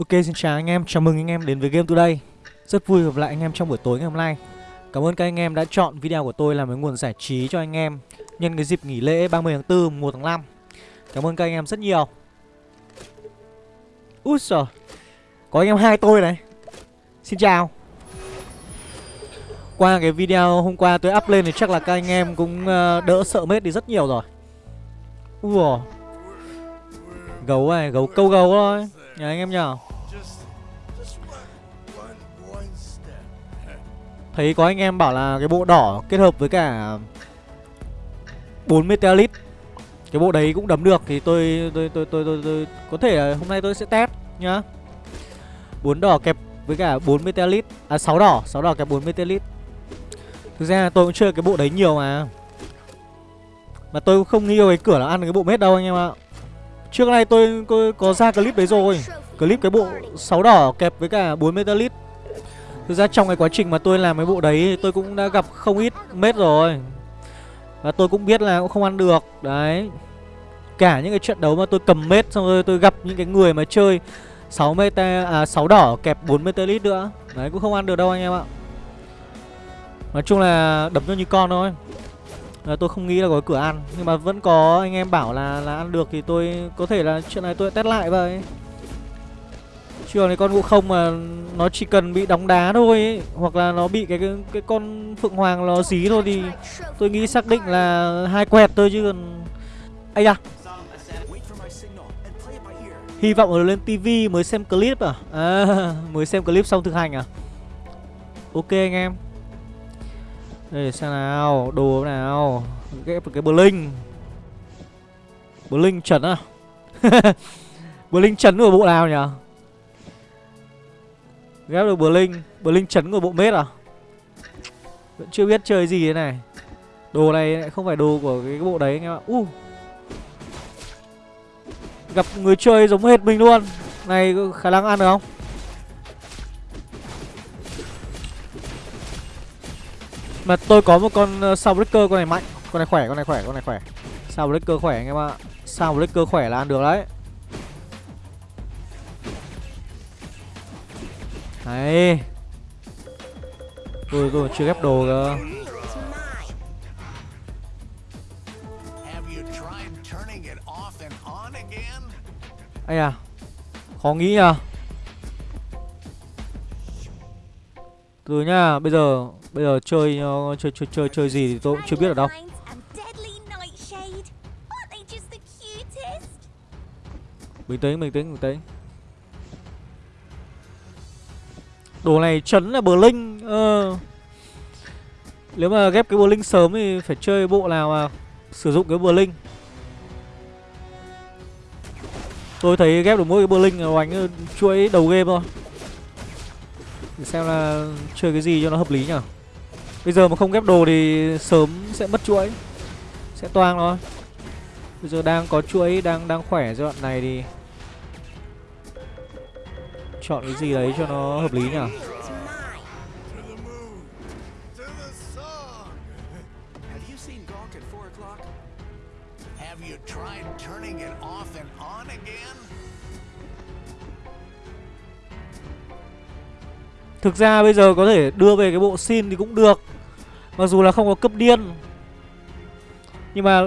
Ok xin chào anh em, chào mừng anh em đến với Game Today. Rất vui gặp lại anh em trong buổi tối ngày hôm nay. Cảm ơn các anh em đã chọn video của tôi làm cái nguồn giải trí cho anh em Nhân cái dịp nghỉ lễ 30 tháng 4, 1 tháng 5 Cảm ơn các anh em rất nhiều. Úi giời. Có anh em hai tôi này. Xin chào. Qua cái video hôm qua tôi up lên thì chắc là các anh em cũng ờ, đỡ sợ mết đi rất nhiều rồi. Ui Gấu này, gấu câu gấu thôi. Nhà anh em nhờ. Thấy có anh em bảo là cái bộ đỏ kết hợp với cả 4 Meteorit Cái bộ đấy cũng đấm được thì tôi tôi tôi tôi tôi, tôi có thể là hôm nay tôi sẽ test nhá. 4 đỏ kẹp với cả 4 Meteorit À 6 đỏ, 6 đỏ kẹp 4 Meteorit Thực ra tôi cũng chơi cái bộ đấy nhiều mà. Mà tôi cũng không nghi cái cửa là ăn cái bộ mết đâu anh em ạ. Trước nay tôi, tôi có ra clip đấy rồi. Clip cái bộ 6 đỏ kẹp với cả 4 Meteorit Thực ra trong cái quá trình mà tôi làm cái bộ đấy Tôi cũng đã gặp không ít mết rồi. Và tôi cũng biết là cũng không ăn được Đấy. Cả những cái trận đấu mà tôi cầm mết Xong rồi tôi gặp những cái người mà chơi 6 meta à 6 đỏ kẹp 4 meteorit nữa. Đấy cũng không ăn được đâu anh em ạ. Nói chung là đấm cho như con thôi. À, Tôi không nghĩ là có cửa ăn Nhưng mà vẫn có anh em bảo là là ăn được Thì tôi có thể là chuyện này tôi test lại vậy trường còn con ngộ không mà nó chỉ cần bị đóng đá thôi ấy, Hoặc là nó bị cái, cái cái con Phượng Hoàng nó dí thôi thì Tôi nghĩ xác định là hai quẹt thôi chứ còn Ây da. Hy vọng là lên tivi mới xem clip à? À mới xem clip xong thực hành à? Ok anh em. Đây xem nào Đồ nào. Ghép cái Blink Blink trần à? Blink trấn của bộ nào nhỉ? Ghép được Blink Blink chấn của bộ mết à? Vẫn chưa biết chơi gì thế này. Đồ này không phải đồ của cái bộ đấy anh em ạ. Uh. Gặp người chơi giống hệt mình luôn. Này có khả năng ăn được không? Mà tôi có một con ờ, uh, sao con này mạnh. Con này khỏe con này khỏe con này khỏe. Sao khỏe anh em ạ. Sao khỏe là ăn được đấy. Đấy Tôi tôi chưa ghép đồ cơ Ây à Khó nghĩ à Từ nhá Bây giờ Bây giờ chơi ờ, chơi, chơi chơi chơi gì thì tôi cũng chưa biết ở đâu. Bình tĩnh bình tĩnh bình tĩnh. Đồ này chấn là Blink ờ. Nếu mà ghép cái Blink sớm thì phải chơi bộ nào mà Sử dụng cái Blink? Tôi thấy ghép được mỗi cái Blink là đánh chuỗi đầu game thôi. Để xem là chơi cái gì cho nó hợp lý nhở. Bây giờ mà không ghép đồ thì sớm sẽ mất chuỗi Sẽ toang thôi. Bây giờ đang có chuỗi, đang đang khỏe giai đoạn này thì Chọn cái gì đấy cho nó hợp lý nhỉ? Thực ra bây giờ có thể đưa về cái bộ xin thì cũng được. Mặc dù là không có cấp điên Nhưng mà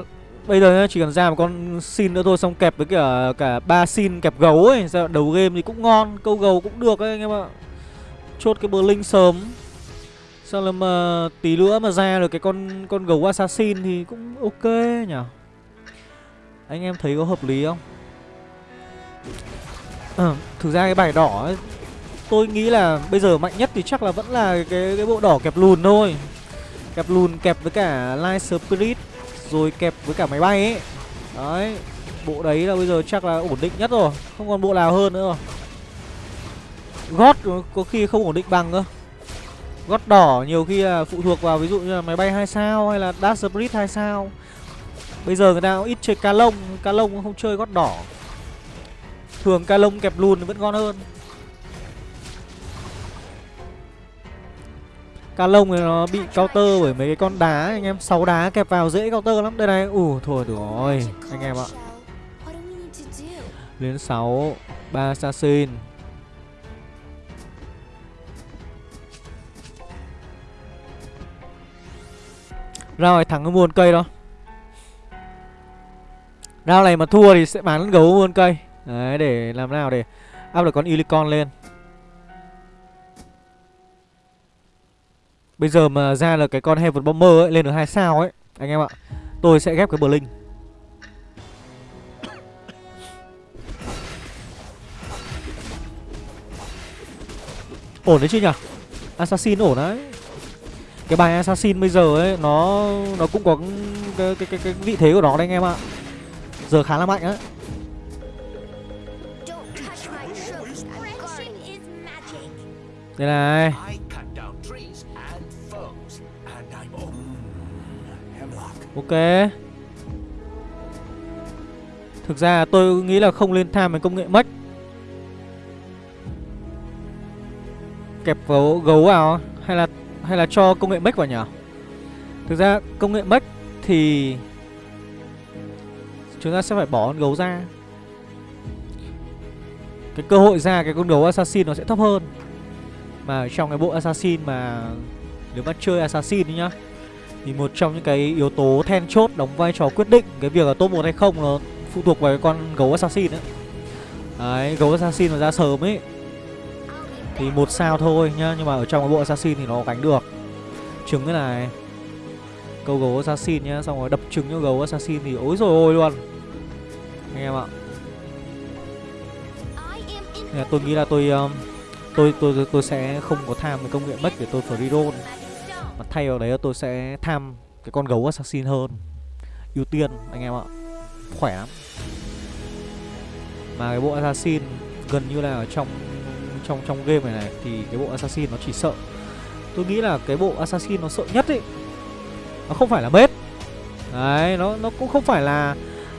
bây giờ chỉ cần ra một con xin nữa thôi Xong kẹp với cả cả ba xin kẹp gấu ấy. Ra đầu game thì cũng ngon Câu gấu cũng được ấy anh em ạ. Chốt cái bờ linh sớm. Sao là mà tí nữa mà ra được cái con con gấu assassin thì cũng ok nhỉ? Anh em thấy có hợp lý không? À, thực ra cái bài đỏ ấy tôi nghĩ là bây giờ mạnh nhất thì chắc là vẫn là cái cái bộ đỏ kẹp lùn thôi. Kẹp lùn kẹp với cả light spirit rồi kẹp với cả máy bay ấy. Đấy, bộ đấy là bây giờ chắc là ổn định nhất rồi, không còn bộ nào hơn nữa rồi. Gót có khi không ổn định bằng cơ. Gót đỏ nhiều khi là phụ thuộc vào ví dụ như là máy bay hai sao hay là dash spirit hai sao. Bây giờ người ta cũng ít chơi ca lông ca lông không chơi gót đỏ. Thường ca lông kẹp lùn vẫn ngon hơn. Cá lông này nó bị counter bởi mấy cái con đá anh em. Sáu đá kẹp vào dễ counter lắm. Đây này, ủ thôi được rồi anh em ạ. Lên 6, 3 assassin Ra ngoài thẳng mua cây đó. Rao này mà thua thì sẽ bán gấu muôn cây. Đấy để làm nào để áp được con Unicorn lên. Bây giờ mà ra là cái con Heaven Bomber ấy Lên được hai sao ấy Anh em ạ. Tôi sẽ ghép cái Blink. Ổn đấy chứ nhỉ? Assassin ổn đấy. Cái bài Assassin bây giờ ấy Nó nó cũng có cái, cái, cái, cái vị thế của nó đấy anh em ạ. Giờ khá là mạnh á. Đây này Ok. Thực ra tôi nghĩ là không lên tham với công nghệ mất. Kẹp gấu, gấu vào Hay là hay là cho công nghệ mất vào nhỉ? Thực ra công nghệ mất thì Chúng ta sẽ phải bỏ con gấu ra. Cái cơ hội ra cái con gấu assassin nó sẽ thấp hơn. Mà trong cái bộ assassin mà Nếu mà chơi assassin nhá thì một trong những cái yếu tố then chốt đóng vai trò quyết định Cái việc là top 1 hay không nó phụ thuộc vào cái con gấu assassin ấy. Đấy, gấu assassin mà ra sớm ấy. Thì một sao thôi nhá Nhưng mà ở trong cái bộ assassin thì nó gánh được. Trứng cái này. Câu gấu assassin nhá Xong rồi đập trứng cho gấu assassin thì ối rồi ôi luôn. Anh em ạ. Nên tôi nghĩ là tôi um, tôi, tôi tôi tôi sẽ không có tham cái công nghệ mất để tôi free roll. Mà thay vào đấy là tôi sẽ tham cái con gấu assassin hơn. Ưu tiên, anh em ạ. Khỏe lắm. Mà cái bộ assassin gần như là ở trong trong trong game này này, thì cái bộ assassin nó chỉ sợ. Tôi nghĩ là cái bộ assassin nó sợ nhất ấy, nó không phải là bết. Đấy, nó nó cũng không phải là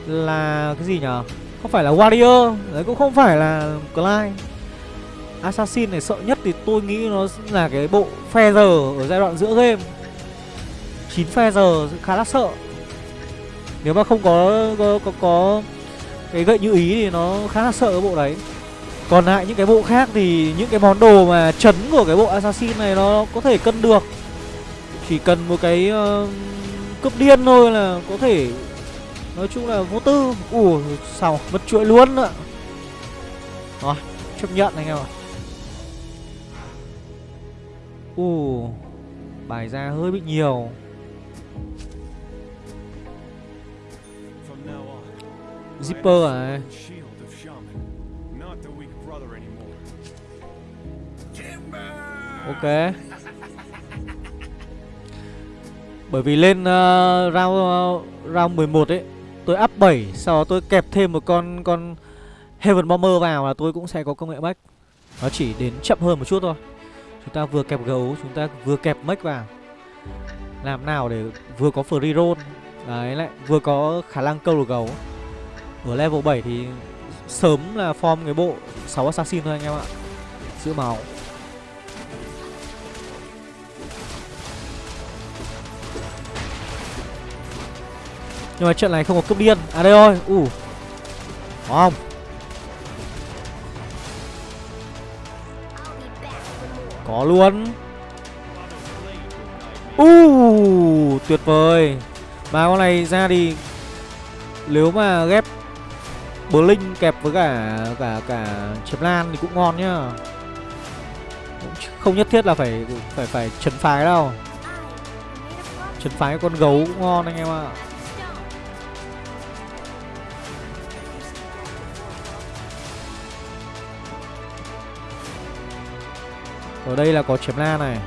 là cái gì nhở? Không phải là warrior, đấy cũng không phải là Clyde assassin này sợ nhất thì tôi nghĩ nó là cái bộ feather ở giai đoạn giữa game. 9 feather khá là sợ. Nếu mà không có có có, có cái gậy như ý thì nó khá là sợ cái bộ đấy. Còn lại những cái bộ khác thì những cái món đồ mà chấn của cái bộ Assassin này nó có thể cân được. Chỉ cần một cái uh, cướp điên thôi là có thể. Nói chung là vô tư. Ủa sao mất chuỗi luôn ạ. Rồi chấp nhận anh em ạ. Ồ Bài ra hơi bị nhiều. Zipper à? Ok. Bởi vì lên uh, round uh, round 11 ấy Tôi up 7 Sau đó tôi kẹp thêm một con con Heaven Bomber vào là tôi cũng sẽ có công nghệ back. Nó chỉ đến chậm hơn một chút thôi. Chúng ta vừa kẹp gấu, Chúng ta vừa kẹp mech vào. Làm nào để vừa có free roll. Đấy, lại vừa có khả năng câu được gấu. Ở level 7 thì Sớm là form cái bộ 6 assassin thôi anh em ạ. Giữ máu. Nhưng mà trận này không có cướp điên. À đây rồi. Ủ. Uh. Có không? Có luôn. U uh, Tuyệt vời. Mà con này ra thì Nếu mà ghép Blink kẹp với cả cả cả chấm lan thì cũng ngon nhá. Không nhất thiết là phải phải phải chấn phái đâu. Chấn phái con gấu cũng ngon anh em ạ. Ở đây là có chém la này.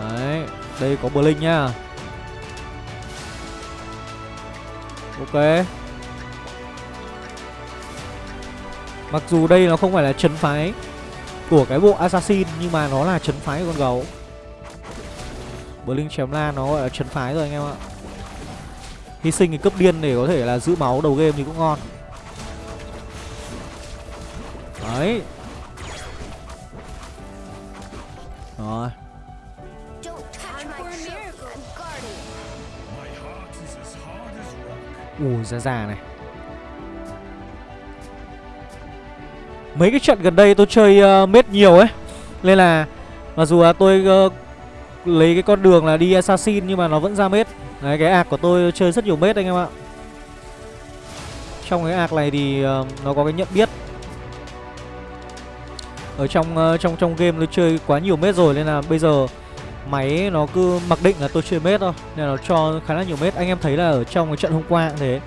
Đấy, Đây có Blink nhá. Ok. Mặc dù đây nó không phải là chấn phái Của cái bộ Assassin, Nhưng mà nó là chấn phái của con gấu. Blink chém la nó gọi là chấn phái rồi anh em ạ. Hy sinh cái cấp điên để có thể là giữ máu đầu game thì cũng ngon. Đấy. Rồi. Ui ra già này. Mấy cái trận gần đây tôi chơi ờ, uh, mết nhiều ấy. Nên là Mặc dù là tôi uh, lấy cái con đường là đi assassin nhưng mà nó vẫn ra mết đấy cái ạc của tôi chơi rất nhiều mết anh em ạ. Trong cái ạc này thì uh, nó có cái nhận biết ở trong uh, trong trong game nó chơi quá nhiều mét rồi nên là bây giờ máy nó cứ mặc định là tôi chơi mét thôi. Nên là nó cho khá là nhiều mét anh em thấy là ở trong cái trận hôm qua cũng thế.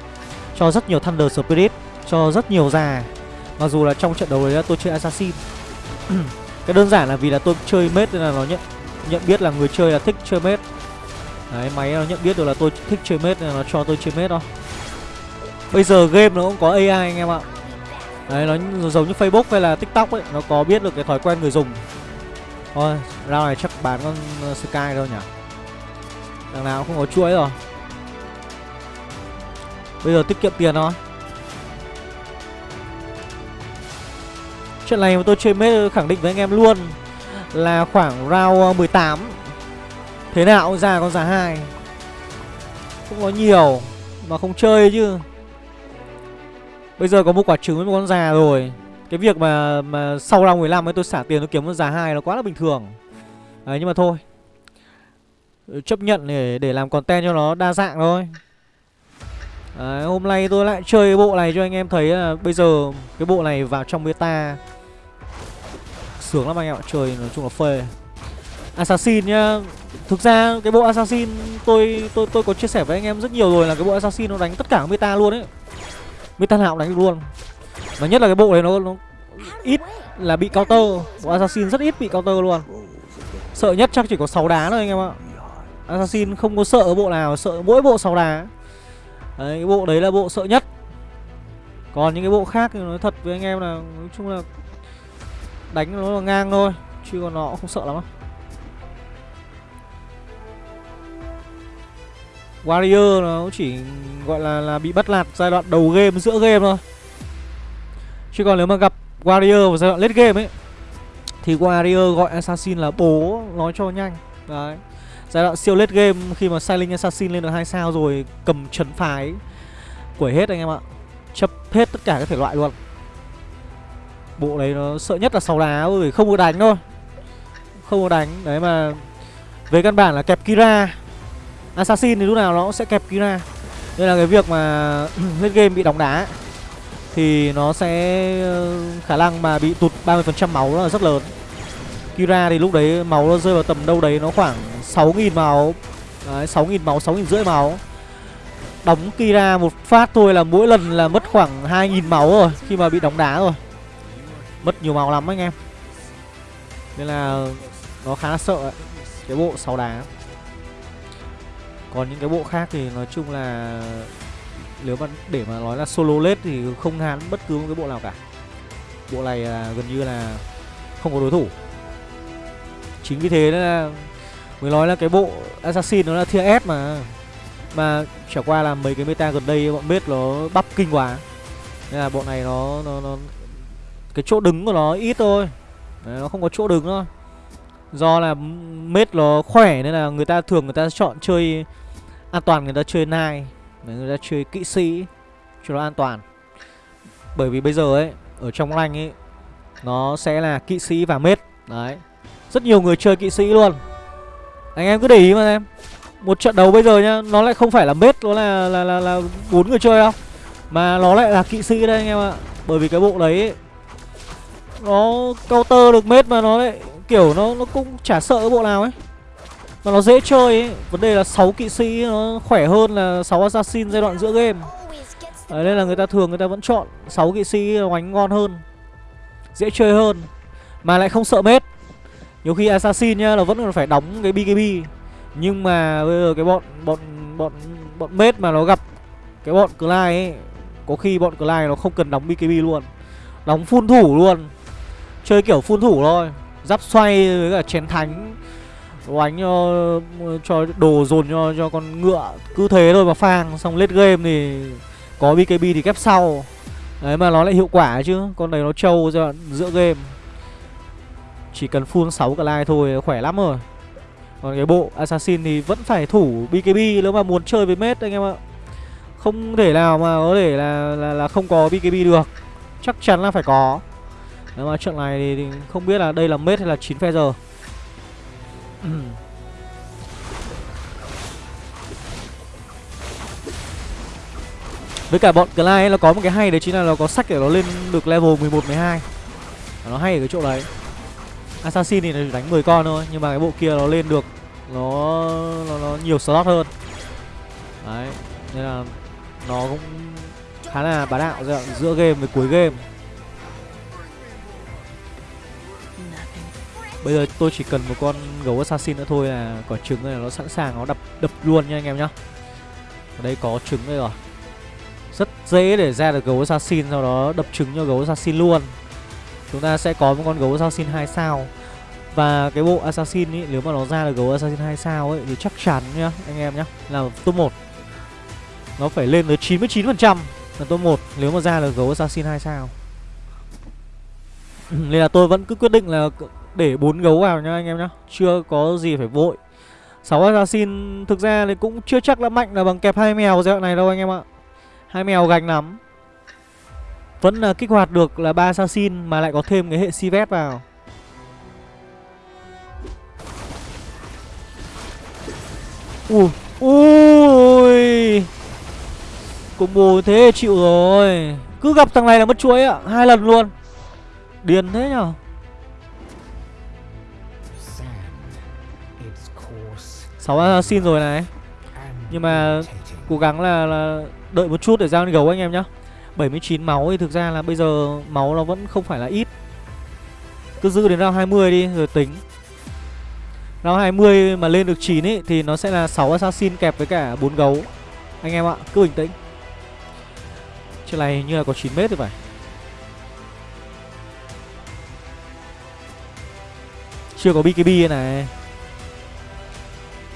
Cho rất nhiều thunder spirit cho rất nhiều già. Mặc dù là trong trận đấu đấy là tôi chơi assassin. Cái đơn giản là vì là tôi chơi mết nên là nó nhận nhận biết là người chơi là thích chơi mết. Đấy máy nó nhận biết được là tôi thích chơi mết nên là nó cho tôi chơi mết thôi. Bây giờ game nó cũng có ai anh em ạ đấy, nó giống như facebook hay là tiktok ấy, nó có biết được cái thói quen người dùng. Thôi round này chắc bán con ờ, sky thôi nhỉ? Đằng nào cũng không có chuỗi rồi. Bây giờ tiết kiệm tiền thôi. Trận này mà tôi chơi mết khẳng định với anh em luôn Là khoảng round ờ, 18 Thế nào cũng ra con giá hai. Không có nhiều, Mà không chơi chứ. Bây giờ có một quả trứng với một con già rồi. Cái việc mà mà sau round 15 ấy tôi xả tiền tôi kiếm con già hai nó quá là bình thường. Đấy nhưng mà thôi. Chấp nhận để để làm content cho nó đa dạng thôi. Đấy, hôm nay tôi lại chơi cái bộ này cho anh em thấy là bây giờ cái bộ này vào trong beta. Sướng lắm anh em ạ, chơi nói chung là phê. Assassin nhá. Thực ra cái bộ Assassin tôi tôi tôi có chia sẻ với anh em rất nhiều rồi là cái bộ Assassin nó đánh tất cả meta luôn ấy. Meta nào cũng đánh được luôn. Và nhất là cái bộ này nó, nó ít là bị counter. Bộ Assassin rất ít bị counter luôn. Sợ nhất chắc chỉ có 6 đá thôi anh em ạ. Assassin không có sợ bộ nào, sợ mỗi bộ 6 đá. Đấy, cái bộ đấy là bộ sợ nhất. Còn những cái bộ khác thì nói thật với anh em là Nói chung là Đánh nó là ngang thôi Chứ còn nó cũng không sợ lắm đâu. Warrior nó chỉ gọi là là bị bắt lạt giai đoạn đầu game, giữa game thôi. Chứ còn nếu mà gặp Warrior vào giai đoạn late game ấy, Thì Warrior gọi Assassin là bố, nói cho nhanh. Đấy. Giai đoạn siêu late game, khi mà Silent Assassin lên được hai sao rồi, cầm trấn phái, Quẩy hết anh em ạ. Chấp hết tất cả các thể loại luôn. Bộ đấy nó sợ nhất là sáu đá ơi không có đánh thôi. Không có đánh. Đấy mà, Về căn bản là kẹp Kira. Assassin thì lúc nào nó cũng sẽ kẹp Kira. Nên là cái việc mà lên game bị đóng đá. Thì nó sẽ ờ, khả năng mà bị tụt 30% máu là rất lớn. Kira thì lúc đấy máu nó rơi vào tầm đâu đấy nó khoảng 6.000 máu. Đấy 6.000 máu, 6.000 rưỡi máu. Đóng Kira một phát thôi là mỗi lần là mất khoảng 2.000 máu rồi Khi mà bị đóng đá rồi. Mất nhiều máu lắm anh em. Nên là nó khá là sợ ấy. Cái bộ sáu đá. Còn những cái bộ khác thì nói chung là Nếu mà để mà nói là solo lết thì không hán bất cứ một cái bộ nào cả. Bộ này là gần như là không có đối thủ. Chính vì thế là Mới nói là cái bộ Assassin nó là tier S mà. Mà trải qua là mấy cái meta gần đây bọn biết nó bắp kinh quá. Nên là bộ này nó, nó, nó cái chỗ đứng của nó ít thôi. Đấy, nó không có chỗ đứng thôi do là mết nó khỏe nên là người ta thường người ta chọn chơi an toàn người ta chơi nai người ta chơi kỵ sĩ cho nó an toàn. Bởi vì bây giờ ấy ở trong lanh ấy nó sẽ là kỵ sĩ và mết đấy. Rất nhiều người chơi kỵ sĩ luôn. Anh em cứ để ý mà em một trận đấu bây giờ nhá nó lại không phải là mết nó là là là là bốn người chơi đâu. Mà nó lại là kỵ sĩ đây anh em ạ. Bởi vì cái bộ đấy ấy, nó counter được mết mà nó lại kiểu nó nó cũng chả sợ cái bộ nào ấy. Mà nó dễ chơi ấy. Vấn đề là 6 kỵ sĩ nó khỏe hơn là 6 assassin giai đoạn giữa game. Đấy, nên là người ta thường người ta vẫn chọn 6 kỵ sĩ oánh ngon hơn dễ chơi hơn. Mà lại không sợ mết nhiều khi assassin nhá là vẫn còn phải đóng cái bkb. Nhưng mà bây giờ cái bọn bọn bọn bọn mết mà nó gặp cái bọn Clyde ấy có khi bọn Clyde nó không cần đóng bkb luôn. Đóng phun thủ luôn. Chơi kiểu phun thủ thôi. Giáp xoay với cả chén thánh. Đánh cho, ờ, cho đồ dồn cho cho con ngựa Cứ thế thôi mà phang. Xong late game thì có BKB thì kép sau. Đấy mà nó lại hiệu quả chứ. Con này nó trâu ra giữa game. Chỉ cần full 6 cái like thôi khỏe lắm rồi. Còn cái bộ Assassin thì vẫn phải thủ BKB nếu mà muốn chơi với mết anh em ạ. Không thể nào mà có thể là, là, là không có BKB được. Chắc chắn là phải có. Nếu mà trận này thì không biết là đây là mết hay là 9 phe giờ. Với cả bọn Clyde ấy, nó có một cái hay đấy chính là nó có sách để nó lên được level 11, 12 Nó hay ở cái chỗ đấy. Assassin thì nó đánh 10 con thôi Nhưng mà cái bộ kia nó lên được Nó nó, nó nhiều slot hơn. Đấy Nên là nó cũng khá là bá đạo giữa game với cuối game. Bây giờ tôi chỉ cần một con gấu assassin nữa thôi là quả trứng này nó sẵn sàng, nó đập đập luôn nha anh em nhá. Ở đây có trứng đây rồi. Rất dễ để ra được gấu assassin, sau đó đập trứng cho gấu assassin luôn. Chúng ta sẽ có một con gấu assassin 2 sao. Và cái bộ assassin ý, nếu mà nó ra được gấu assassin 2 sao ấy, thì chắc chắn nhá, anh em nhá, là top 1. Nó phải lên tới 99% là top 1 nếu mà ra được gấu assassin 2 sao. Nên là tôi vẫn cứ quyết định là để bốn gấu vào nha anh em nhá. Chưa có gì phải vội. 6 assassin thực ra thì cũng chưa chắc là mạnh là bằng kẹp hai mèo giai đoạn này đâu anh em ạ. Hai mèo gành lắm. Vẫn là kích hoạt được là ba assassin mà lại có thêm cái hệ sivet vào. Ui ui. Combo thế chịu rồi. Cứ gặp thằng này là mất chuối ạ. Hai lần luôn. Điên thế nhở? 6 assassin à, rồi này. Nhưng mà cố gắng là, là đợi một chút để ra con gấu anh em nhá. 79 máu thì thực ra là bây giờ máu nó vẫn không phải là ít. Cứ giữ đến round 20 đi rồi tính. Round 20 mà lên được 9 ấy thì nó sẽ là 6 assassin kẹp với cả 4 gấu. Anh em ạ, cứ bình tĩnh. Chuyện này như là có 9 mét thì phải. Chưa có BKB này.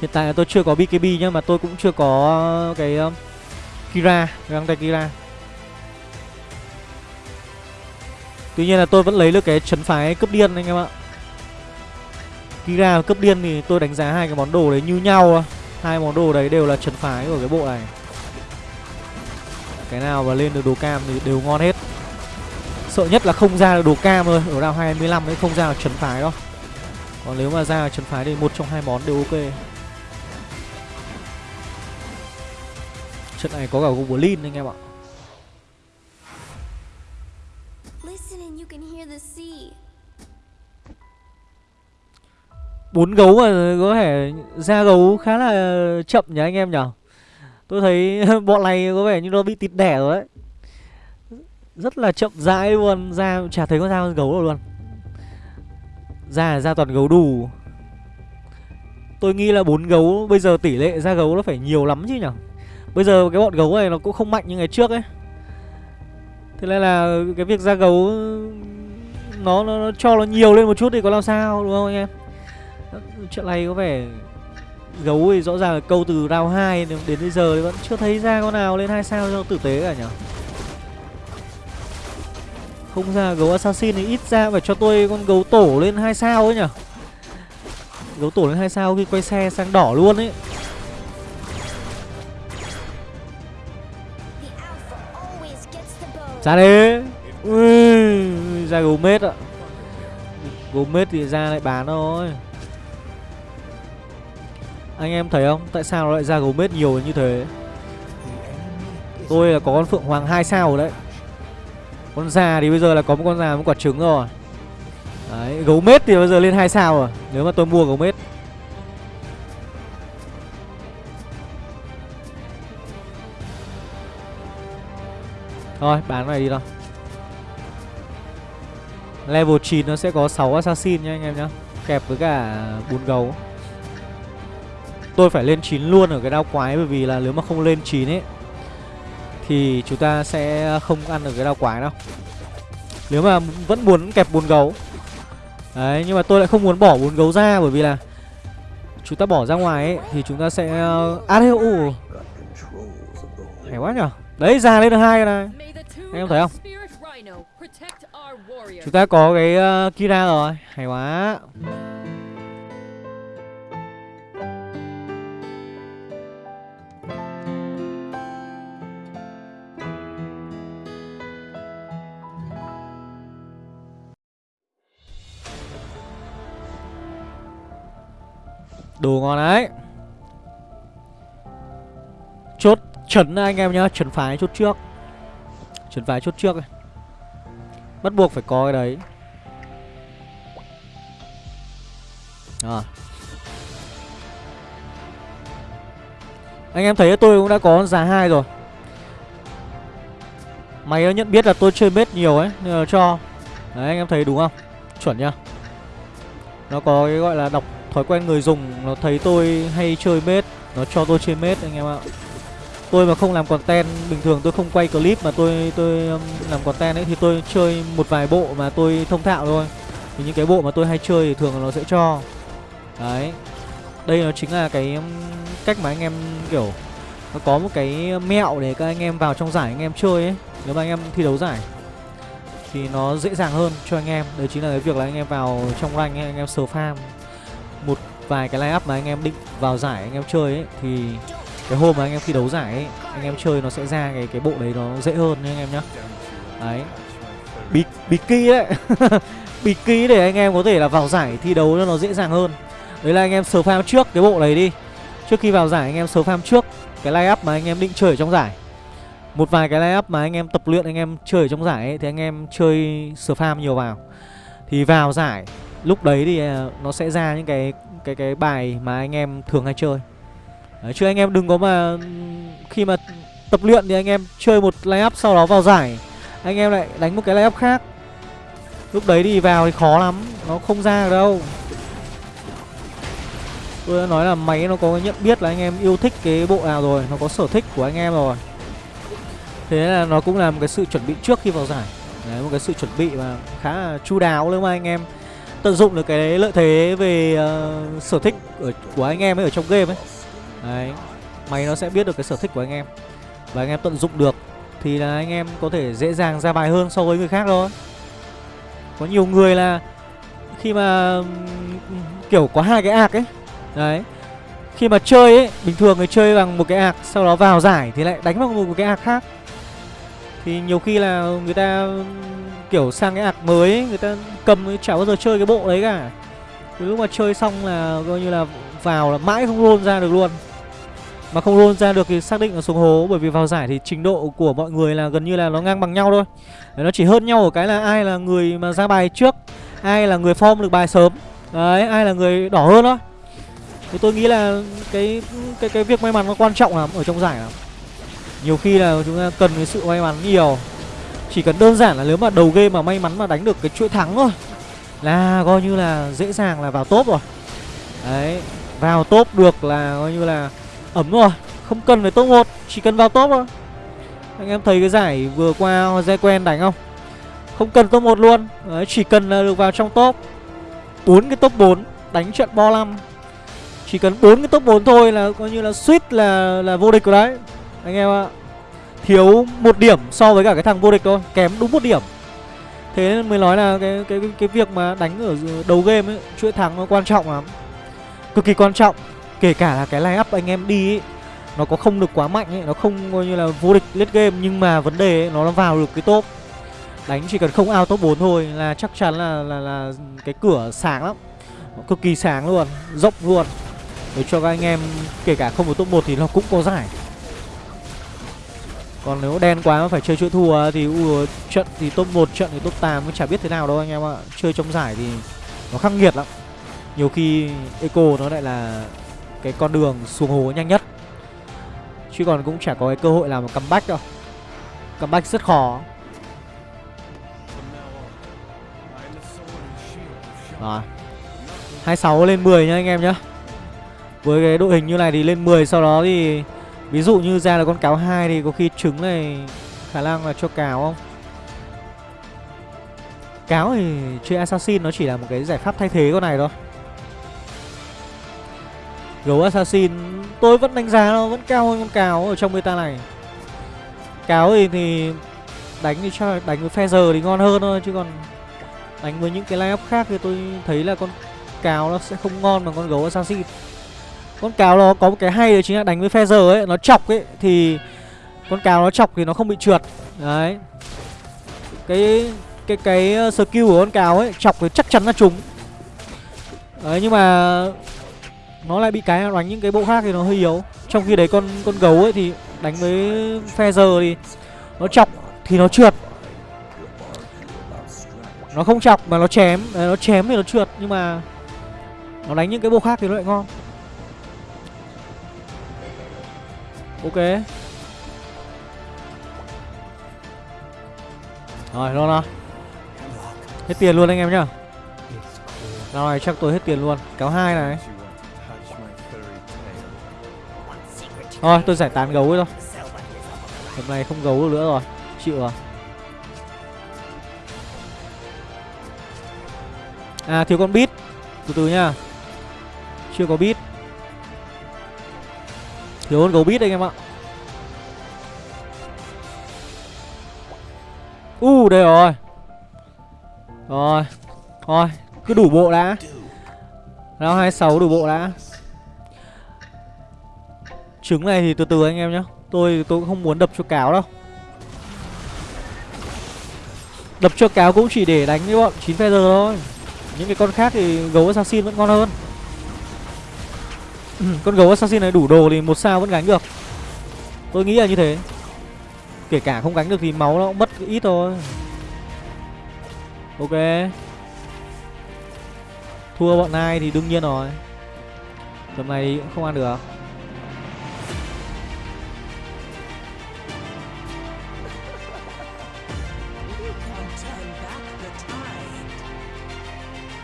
Hiện tại là tôi chưa có BKB nhá mà tôi cũng chưa có ờ, cái um, Kira, găng tay Kira. Tuy nhiên là tôi vẫn lấy được cái chấn phái cấp điên anh em ạ. Kira và cấp điên thì tôi đánh giá hai cái món đồ đấy như nhau. Hai món đồ đấy đều là chấn phái của cái bộ này. Cái nào mà lên được đồ cam thì đều ngon hết. Sợ nhất là không ra được đồ cam thôi, ở round 25 ấy không ra được chấn phái đâu. Còn nếu mà ra chấn phái thì một trong hai món đều ok. Trận này có cả Goblin anh em ạ. Bốn gấu mà có thể ra gấu khá là chậm nhỉ anh em nhỉ? Tôi thấy bọn này có vẻ như nó bị tịt đẻ rồi đấy Rất là chậm rãi luôn Ra chả thấy có ra con gấu đâu luôn. Ra ra toàn gấu đủ. Tôi nghĩ là bốn gấu Bây giờ tỷ lệ ra gấu nó phải nhiều lắm chứ nhỉ Bây giờ cái bọn gấu này nó cũng không mạnh như ngày trước ấy. Thế nên là cái việc ra gấu nó, nó, nó cho nó nhiều lên một chút thì có làm sao đúng không anh em? Chuyện này có vẻ Gấu thì rõ ràng là câu từ round 2 đến bây giờ thì vẫn chưa thấy ra con nào lên hai sao cho tử tế cả nhỉ? Không ra gấu assassin thì ít ra phải cho tôi con gấu tổ lên hai sao ấy nhỉ? Gấu tổ lên hai sao khi quay xe sang đỏ luôn ấy. Ra đi Ui, Ra gấu mết ạ. Gấu mết thì ra lại bán thôi. Anh em thấy không? Tại sao nó lại ra gấu mết nhiều như thế? Tôi là có con phượng hoàng 2 sao rồi đấy. Con già thì bây giờ là có một con già một quả trứng rồi. Đấy Gấu mết thì bây giờ lên 2 sao rồi. Nếu mà tôi mua gấu Thôi bán này đi thôi. Level 9 nó sẽ có 6 assassin nha anh em nhá. Kẹp với cả bún gấu. Tôi phải lên 9 luôn ở cái đao quái Bởi vì là nếu mà không lên 9 ấy Thì chúng ta sẽ không ăn được cái đao quái đâu. Nếu mà vẫn muốn kẹp bún gấu. Đấy nhưng mà tôi lại không muốn bỏ bún gấu ra Bởi vì là Chúng ta bỏ ra ngoài ấy Thì chúng ta sẽ uh, À đây, Hay quá nhở? Đấy ra lên được hai này. Anh em thấy không? Chúng ta có cái uh, Kira rồi. Hay quá. Đồ ngon đấy. Chốt trấn anh em nhá. Trấn phái chốt trước Chuyển vài chốt trước này. bắt buộc phải có cái đấy. À. anh em thấy tôi cũng đã có giá hai rồi. Mày nó nhận biết là tôi chơi bết nhiều ấy, nên là cho. Đấy, anh em thấy đúng không? Chuẩn nhá. Nó có cái gọi là đọc thói quen người dùng, nó thấy tôi hay chơi bết nó cho tôi chơi bết anh em ạ tôi mà không làm content bình thường tôi không quay clip mà tôi tôi um, làm content ấy thì tôi chơi một vài bộ mà tôi thông thạo thôi. Thì những cái bộ mà tôi hay chơi thì thường nó sẽ cho. Đấy. Đây nó chính là cái um, cách mà anh em kiểu nó có một cái mẹo để các anh em vào trong giải anh em chơi ấy. Nếu mà anh em thi đấu giải thì nó dễ dàng hơn cho anh em. Đấy chính là cái việc là anh em vào trong rank ấy, anh em sờ farm. Một vài cái line up mà anh em định vào giải anh em chơi ấy thì cái hôm mà anh em thi đấu giải ấy anh em chơi nó sẽ ra cái cái bộ đấy nó dễ hơn nha anh em nhá đấy bị bị key đấy bị key để anh em có thể là vào giải thi đấu nó dễ dàng hơn đấy là anh em sờ farm trước cái bộ đấy đi trước khi vào giải anh em sờ farm trước cái line up mà anh em định chơi ở trong giải một vài cái line up mà anh em tập luyện anh em chơi ở trong giải ấy, thì anh em chơi spam nhiều vào thì vào giải lúc đấy thì nó sẽ ra những cái cái cái bài mà anh em thường hay chơi đấy, chứ anh em đừng có mà khi mà tập luyện thì anh em chơi một line up sau đó vào giải anh em lại đánh một cái line up khác. Lúc đấy thì vào thì khó lắm nó không ra được đâu. Tôi đã nói là máy nó có nhận biết là anh em yêu thích cái bộ nào rồi nó có sở thích của anh em rồi. Thế là nó cũng là một cái sự chuẩn bị trước khi vào giải. Đấy một cái sự chuẩn bị mà khá là chu đáo nếu mà anh em tận dụng được cái lợi thế về uh, sở thích ở, của anh em ấy ở trong game ấy đấy. Máy nó sẽ biết được cái sở thích của anh em. Và anh em tận dụng được thì là anh em có thể dễ dàng ra bài hơn so với người khác thôi. Có nhiều người là khi mà kiểu có hai cái ạc ấy. Đấy. Khi mà chơi ấy bình thường người chơi bằng một cái ạc sau đó vào giải thì lại đánh bằng một cái ạc khác. Thì nhiều khi là người ta kiểu sang cái ạc mới ấy, người ta cầm chả bao giờ chơi cái bộ đấy cả. Từ lúc mà chơi xong là coi như là vào là mãi không roll ra được luôn mà không roll ra được thì xác định là xuống hố bởi vì vào giải thì trình độ của mọi người là gần như là nó ngang bằng nhau thôi. Đấy, nó chỉ hơn nhau ở cái là ai là người mà ra bài trước ai là người form được bài sớm. Đấy ai là người đỏ hơn thôi. Thì tôi nghĩ là cái cái cái việc may mắn nó quan trọng lắm ở trong giải lắm. Nhiều khi là chúng ta cần cái sự may mắn nhiều. Chỉ cần đơn giản là nếu mà đầu game mà may mắn mà đánh được cái chuỗi thắng thôi Là coi như là dễ dàng là vào top rồi. Đấy Vào top được là coi như là ấm rồi, Không cần phải top 1 Chỉ cần vào top thôi. Anh em thấy cái giải vừa qua Dây quen đánh không? Không cần top 1 luôn, Đấy, chỉ cần là được vào trong top. Bốn cái top 4 Đánh trận bo 5 Chỉ cần bốn cái top 4 thôi là coi như là suýt là là vô địch rồi đấy. Anh em ạ, thiếu một điểm so với cả cái thằng vô địch thôi, kém đúng một điểm. Thế nên mới nói là cái cái cái việc mà đánh ở đầu game ấy, chuỗi thắng nó quan trọng lắm. Cực kỳ quan trọng kể cả là cái line up anh em đi ấy, nó có không được quá mạnh ấy nó không coi như là vô địch lết game nhưng mà vấn đề ấy, nó vào được cái top đánh chỉ cần không out top 4 thôi là chắc chắn là là là cái cửa sáng lắm cực kỳ sáng luôn rộng luôn để cho các anh em kể cả không có top 1 thì nó cũng có giải còn nếu đen quá mà phải chơi chuỗi thua thì uh, trận thì top 1 trận thì top 8 cũng chả biết thế nào đâu anh em ạ. Chơi trong giải thì nó khắc nghiệt lắm. Nhiều khi Eco nó lại là cái con đường xuống hố nhanh nhất. Chứ còn cũng chả có cái cơ hội làm một comeback đâu. Comeback rất khó. Rồi. 26 lên 10 nha anh em nhá. Với cái đội hình như này thì lên 10 sau đó thì Ví dụ như ra là con cáo hai thì có khi trứng này khả năng là cho cáo không? Cáo thì chơi assassin nó chỉ là một cái giải pháp thay thế con này thôi. Gấu assassin, tôi vẫn đánh giá nó vẫn cao hơn con cáo ở trong meta này. Cáo thì thì đánh thì chắc là đánh với phe giờ thì ngon hơn thôi, chứ còn đánh với những cái line up khác thì tôi thấy là con cáo nó sẽ không ngon bằng con gấu assassin. Con cáo nó có một cái hay đấy chính là đánh với phe giờ ấy, nó chọc ấy, thì con cáo nó chọc thì nó không bị trượt. Đấy. Cái cái cái ờ, skill của con cáo ấy, chọc thì chắc chắn là trúng. Đấy, nhưng mà nó lại bị cái đánh những cái bộ khác thì nó hơi yếu. Trong khi đấy con con gấu ấy thì đánh với Feather thì nó chọc thì nó trượt. Nó không chọc mà nó chém nó chém thì nó trượt, nhưng mà nó đánh những cái bộ khác thì nó lại ngon. Ok. Rồi luôn nào hết tiền luôn anh em nhá. Nào này chắc tôi hết tiền luôn. Kéo hai này. Thôi tôi giải tán gấu thôi. Hôm nay không gấu nữa rồi chịu rồi. À thiếu con bít. Từ từ nha. Chưa có bít. Thiếu con gấu bít anh em ạ. U uh, đây rồi. Rồi thôi cứ đủ bộ đã. Round 26 đủ bộ đã. Trứng này thì từ từ anh em nhé, Tôi tôi cũng không muốn đập cho cáo đâu. Đập cho cáo cũng chỉ để đánh với bọn 9 feather thôi. Những cái con khác thì gấu assassin vẫn ngon hơn. Con gấu assassin này đủ đồ thì một sao vẫn gánh được. Tôi nghĩ là như thế. Kể cả không gánh được thì máu nó cũng mất ít thôi. Ok. Thua bọn này thì đương nhiên rồi. Tầm này cũng không ăn được.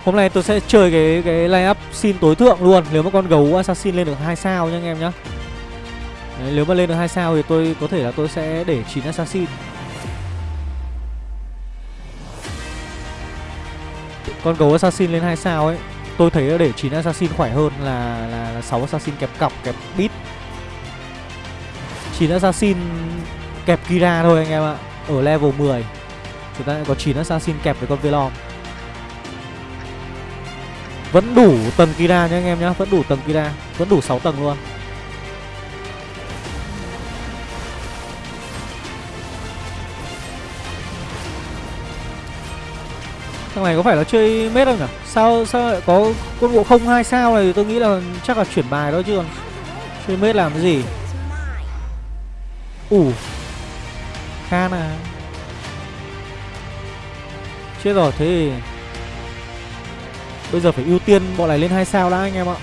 Hôm nay tôi sẽ chơi cái cái line up xin tối thượng luôn. Nếu mà con gấu assassin lên được hai sao nha anh em nhá. Đấy, Nếu mà lên được hai sao thì tôi có thể là tôi sẽ để 9 assassin. Con gấu assassin lên hai sao ấy Tôi thấy để 9 assassin khỏe hơn là, là, là 6 assassin kẹp cọc kẹp bit. 9 assassin kẹp Kira thôi anh em ạ Ở level 10 Chúng ta có 9 assassin kẹp với con Velom. Vẫn đủ tầng Kira nhá anh em nhá, Vẫn đủ tầng Kira, Vẫn đủ 6 tầng luôn Thằng này có phải là chơi mết không nhỉ? Sao sao lại có quân bộ không hai sao này tôi nghĩ là chắc là chuyển bài đó chứ còn chơi mết làm cái gì? Ủ. Khan à. Chết rồi, thế thì Bây giờ phải ưu tiên bọn này lên hai sao đã anh em ạ.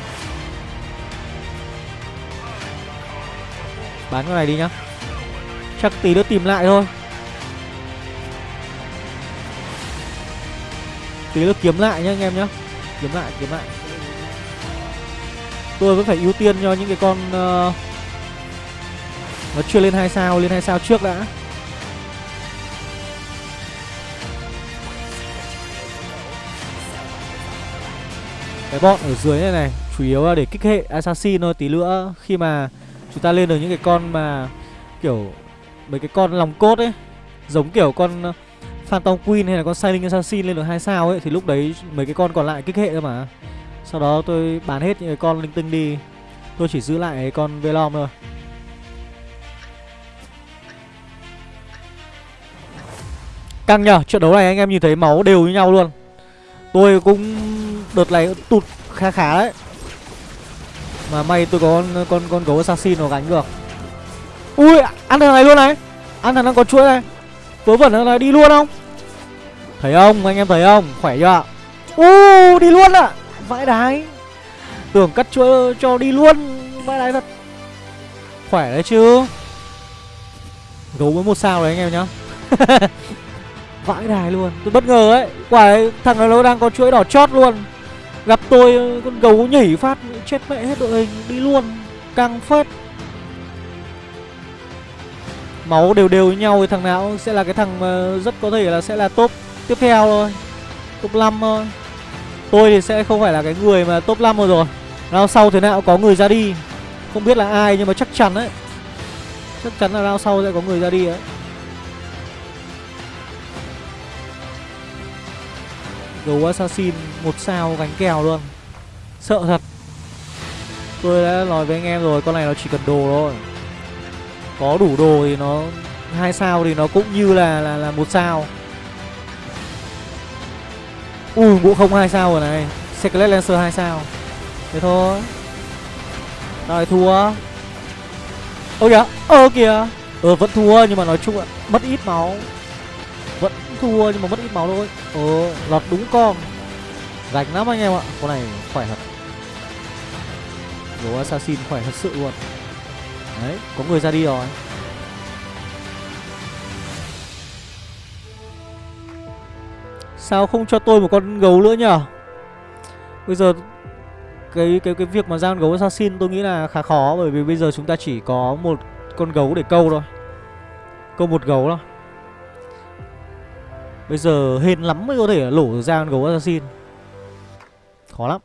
Bán cái này đi nhá. Chắc tí nữa tìm lại thôi. tí nữa kiếm lại nhá anh em nhá kiếm lại kiếm lại tôi vẫn phải ưu tiên cho những cái con uh, nó chưa lên hai sao lên hai sao trước đã cái bọn ở dưới này này, chủ yếu là để kích hệ assassin thôi, tí nữa khi mà chúng ta lên được những cái con mà kiểu mấy cái con lòng cốt ấy, giống kiểu con ờ, Phantom Queen hay là con Silent Assassin lên được hai sao ấy, thì lúc đấy mấy cái con còn lại kích hệ thôi mà. Sau đó tôi bán hết những cái con linh tinh đi. Tôi chỉ giữ lại cái con Velom thôi. Căng nhở trận đấu này anh em nhìn thấy máu đều như nhau luôn. Tôi cũng đợt này tụt khá khá đấy. Mà may tôi có con con con gấu assassin nó gánh được. Ui, ăn thằng này luôn này. Ăn thằng đang có chuỗi này. Vớ vẩn là đi luôn không? Thấy không anh em thấy không? Khỏe chưa U đi luôn ạ. À. Vãi đái. Tưởng cắt chuỗi cho đi luôn. Vãi đái thật. Khỏe đấy chứ. Gấu với một sao đấy anh em nhá. Vãi đài luôn. Tôi bất ngờ ấy. Quả ấy, thằng này nó đang có chuỗi đỏ chót luôn. Gặp tôi ờ, con gấu nhảy phát, Chết mẹ hết đội hình, Đi luôn Căng phết. Máu đều đều với nhau thì thằng nào sẽ là cái thằng mà rất có thể là sẽ là top, tiếp theo thôi, top 5 thôi. Tôi thì sẽ không phải là cái người mà top 5 rồi. Rồi round sau thế nào có người ra đi. Không biết là ai nhưng mà chắc chắn đấy chắc chắn là round sau sẽ có người ra đi đấy gấu assassin, một sao gánh kèo luôn. Sợ thật. Tôi đã nói với anh em rồi, con này nó chỉ cần đồ thôi. Có đủ đồ thì nó, hai sao thì nó cũng như là là là một sao. Ui ngũ không hai sao rồi này. Secret lancer hai sao. Thế thôi. Rồi thua. Ơ kìa Ơ kìa. Ờ vẫn thua, nhưng mà nói chung là mất ít máu thua nhưng mà mất ít máu thôi. Ờ lọt đúng con. Rành lắm anh em ạ. Con này khỏe thật. Đồ assassin khỏe thật sự luôn. Đấy, có người ra đi rồi. Sao không cho tôi một con gấu nữa nhở? Bây giờ cái cái cái việc mà ra con gấu assassin tôi nghĩ là khá khó bởi vì bây giờ chúng ta chỉ có một con gấu để câu thôi. Câu một gấu thôi. Bây giờ hên lắm mới có thể lổ ra con gấu assassin. Khó lắm.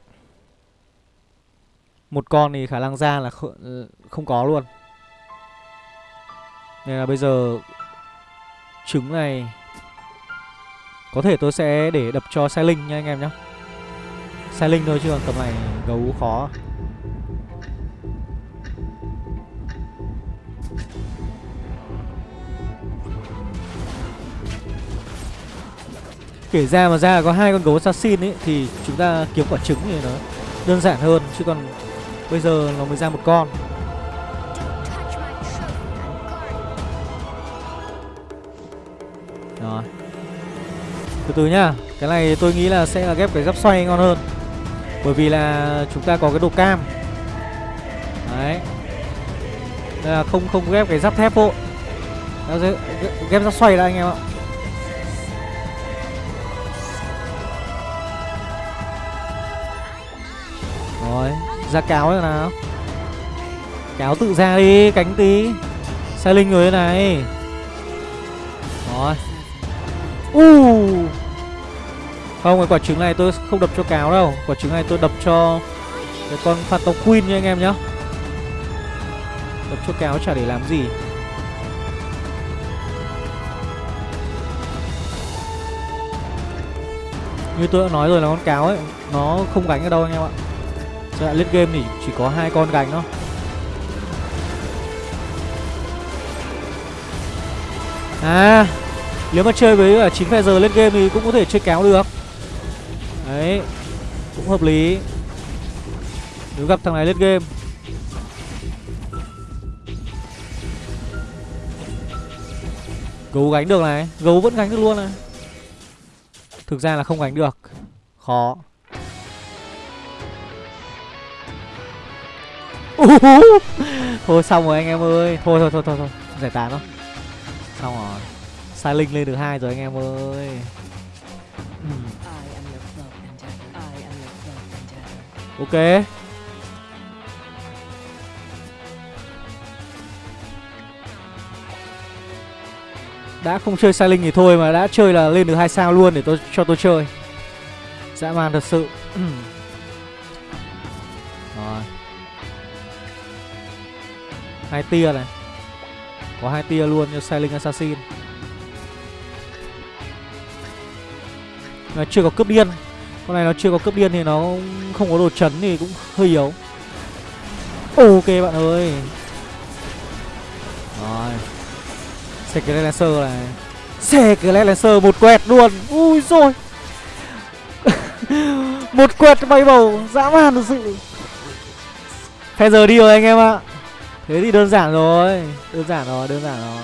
Một con thì khả năng ra là không có luôn. Nên là bây giờ trứng này có thể tôi sẽ để đập cho sai linh nha anh em nhé Sai linh thôi chứ còn tầm này gấu khó Kể ra mà ra có hai con gấu assassin ấy Thì chúng ta kiếm quả trứng thì nó đơn giản hơn Chứ còn bây giờ nó mới ra một con. Rồi. Từ từ nhá Cái này tôi nghĩ là sẽ là ghép cái giáp xoay ngon hơn Bởi vì là chúng ta có cái đồ cam. Đấy. Nên là không không ghép cái giáp thép bộ, Ghép giáp xoay đã anh em ạ. Ra cáo rồi nào. Cáo tự ra đi, Cánh tí. Sai linh người này. Rồi. Uh Không, cái quả trứng này tôi không đập cho cáo đâu. Quả trứng này tôi đập cho Cái con Phantom Queen nha anh em nhá. Đập cho cáo chả để làm gì. Như tôi đã nói rồi là con cáo ấy, Nó không gánh ở đâu anh em ạ. Giai đoạn game thì chỉ có hai con gánh thôi À Nếu mà chơi với chín phe giờ lên game thì cũng có thể chơi kéo được. Đấy, Cũng hợp lý. Nếu gặp thằng này lên game. Gấu gánh được này, Gấu vẫn gánh được luôn này. Thực ra là không gánh được. Khó. Thôi xong rồi anh em ơi. Thôi thôi thôi thôi thôi. Giải tán thôi. Xong rồi. Sai linh lên được hai rồi anh em ơi. Ok. Đã không chơi sai linh thì thôi mà đã chơi là lên được hai sao luôn để tôi, cho tôi chơi. Dã man thật sự. Hai tia này. Có hai tia luôn như Sailing Assassin. Nó chưa có cướp điên. Con này nó chưa có cướp điên thì nó không có đồ chấn thì cũng hơi yếu. Ok bạn ơi. Rồi. Xe cái Lancer này. Xe cái Lancer, một quẹt luôn. Ui rồi Một quẹt bay bầu Dã man thật sự. Thế giờ đi rồi anh em ạ. Thế thì đơn giản rồi Đơn giản rồi, đơn giản rồi.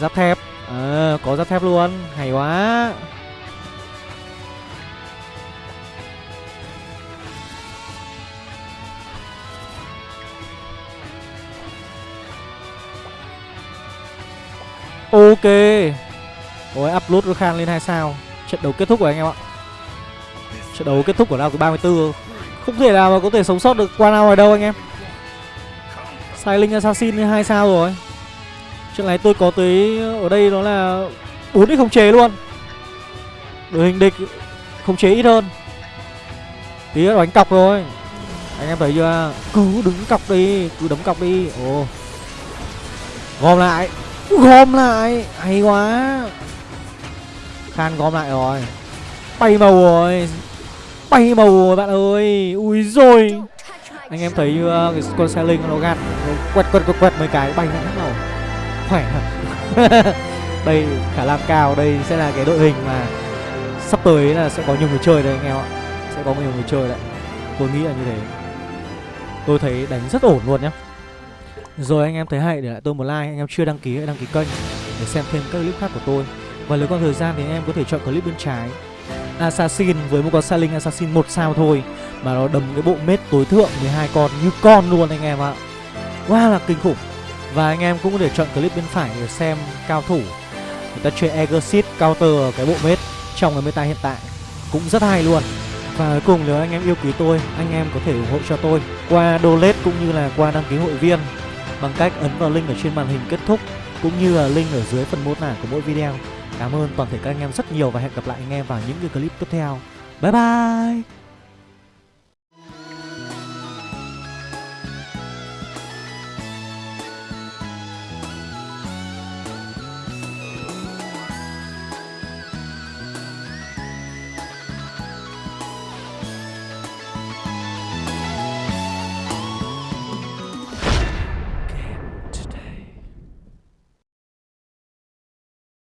Giáp thép. À, Có giáp thép luôn Hay quá. Ok. Ôi upload Khan lên 2 sao. Trận đấu kết thúc rồi anh em ạ. Trận đấu kết thúc của round thứ 34 không thể nào mà có thể sống sót được qua nào ở đâu anh em. Sai Linh Assassin hai sao rồi. Chuyện này tôi có tới ở đây đó là 4 x không chế luôn. Đội hình địch không chế ít hơn. Tí đánh cọc rồi. Anh em thấy chưa? Cứ đứng cọc đi, Cứ đấm cọc đi. Ồ. Gom lại. Gom lại. Hay quá. Khan gom lại rồi. Bay màu rồi bay màu rồi bạn ơi. Ui rồi. Anh em thấy uh, cái con xe linh nó gạt nó quẹt quẹt quẹt quẹt mấy cái bay nó màu khỏe đây khả năng cao. Đây sẽ là cái đội hình mà sắp tới là sẽ có nhiều người chơi đây anh em ạ. Sẽ có nhiều người chơi đấy. Tôi nghĩ là như thế. Tôi thấy đánh rất ổn luôn nhá. Rồi anh em thấy hay để lại tôi một like. Anh em chưa đăng ký hãy đăng ký kênh Để xem thêm các clip khác của tôi. Và nếu còn thời gian thì anh em có thể chọn clip bên trái Assassin với một con xa Assassin một sao thôi. Mà nó đấm cái bộ mết tối thượng 12 con như con luôn anh em ạ. Quá là kinh khủng. Và anh em cũng có thể chọn clip bên phải để xem cao thủ. Người ta chơi Exit counter cái bộ mết trong cái meta hiện tại. Cũng rất hay luôn. Và cuối cùng nếu anh em yêu quý tôi, anh em có thể ủng hộ cho tôi qua donate cũng như là qua đăng ký hội viên bằng cách ấn vào link ở trên màn hình kết thúc cũng như là link ở dưới phần mô tả của mỗi video. Cảm ơn toàn thể các anh em rất nhiều và hẹn gặp lại anh em vào những cái clip tiếp theo. Bye bye!